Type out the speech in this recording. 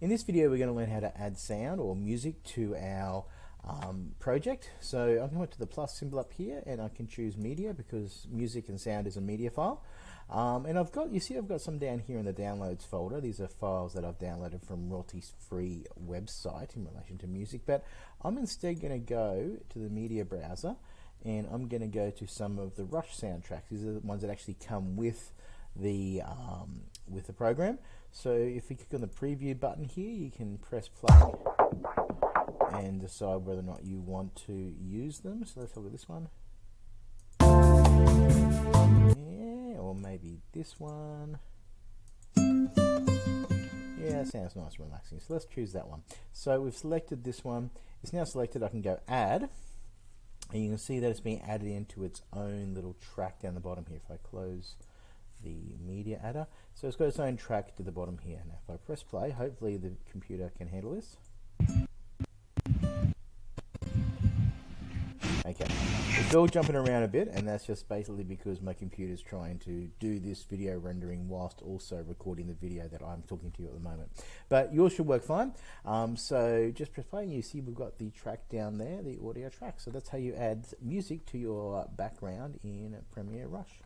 In this video we're going to learn how to add sound or music to our um, project. So going to go to the plus symbol up here and I can choose media because music and sound is a media file. Um, and I've got, you see I've got some down here in the downloads folder. These are files that I've downloaded from royalties free website in relation to music. But I'm instead going to go to the media browser and I'm going to go to some of the Rush soundtracks. These are the ones that actually come with the um, with the program. So if you click on the preview button here, you can press play and decide whether or not you want to use them. So let's look at this one. Yeah, or maybe this one. Yeah, sounds nice and relaxing. So let's choose that one. So we've selected this one. It's now selected. I can go add. And you can see that it's being added into its own little track down the bottom here. If I close the media adder. So it's got its own track to the bottom here. Now if I press play, hopefully the computer can handle this. Okay, it's all jumping around a bit and that's just basically because my computer is trying to do this video rendering whilst also recording the video that I'm talking to you at the moment. But yours should work fine. Um, so just press play and you see we've got the track down there, the audio track. So that's how you add music to your background in Premiere Rush.